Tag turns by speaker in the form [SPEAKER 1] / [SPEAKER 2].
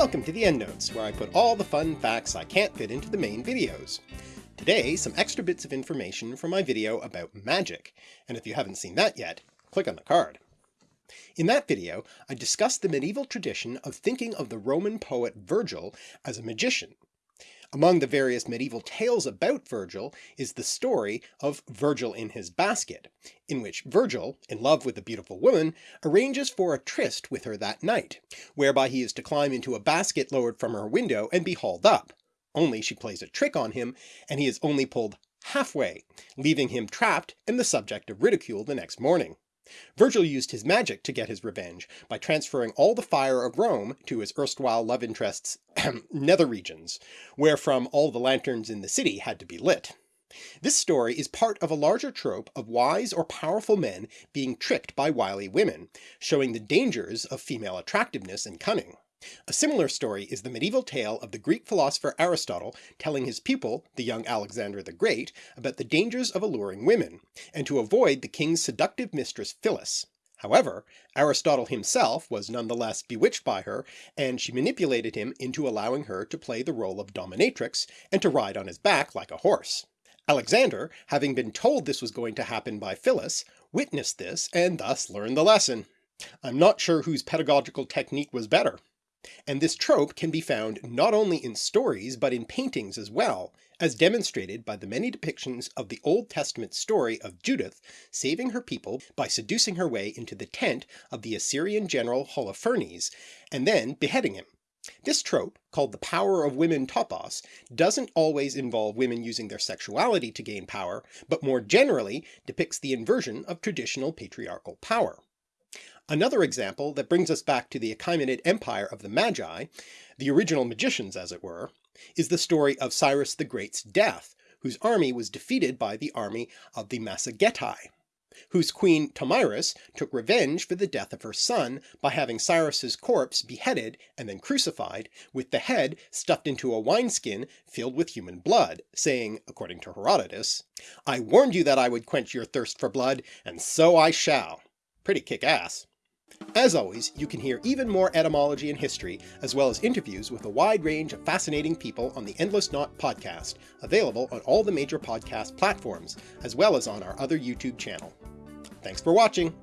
[SPEAKER 1] Welcome to the EndNotes, where I put all the fun facts I can't fit into the main videos. Today, some extra bits of information from my video about magic, and if you haven't seen that yet, click on the card. In that video, I discussed the medieval tradition of thinking of the Roman poet Virgil as a magician, among the various medieval tales about Virgil is the story of Virgil in his basket, in which Virgil, in love with a beautiful woman, arranges for a tryst with her that night, whereby he is to climb into a basket lowered from her window and be hauled up, only she plays a trick on him and he is only pulled halfway, leaving him trapped and the subject of ridicule the next morning. Virgil used his magic to get his revenge by transferring all the fire of Rome to his erstwhile love interest's nether regions, wherefrom all the lanterns in the city had to be lit. This story is part of a larger trope of wise or powerful men being tricked by wily women, showing the dangers of female attractiveness and cunning. A similar story is the medieval tale of the Greek philosopher Aristotle telling his pupil, the young Alexander the Great, about the dangers of alluring women, and to avoid the king's seductive mistress Phyllis. However, Aristotle himself was nonetheless bewitched by her, and she manipulated him into allowing her to play the role of dominatrix and to ride on his back like a horse. Alexander, having been told this was going to happen by Phyllis, witnessed this and thus learned the lesson. I'm not sure whose pedagogical technique was better. And this trope can be found not only in stories but in paintings as well, as demonstrated by the many depictions of the Old Testament story of Judith saving her people by seducing her way into the tent of the Assyrian general Holofernes, and then beheading him. This trope, called the power of women topos, doesn't always involve women using their sexuality to gain power, but more generally depicts the inversion of traditional patriarchal power. Another example that brings us back to the Achaemenid Empire of the Magi, the original magicians as it were, is the story of Cyrus the Great's death, whose army was defeated by the army of the Massagetae, whose queen Tomyris took revenge for the death of her son by having Cyrus's corpse beheaded and then crucified, with the head stuffed into a wineskin filled with human blood, saying, according to Herodotus, I warned you that I would quench your thirst for blood, and so I shall. Pretty kick-ass. As always, you can hear even more etymology and history, as well as interviews with a wide range of fascinating people on the Endless Knot podcast, available on all the major podcast platforms, as well as on our other YouTube channel. Thanks for watching!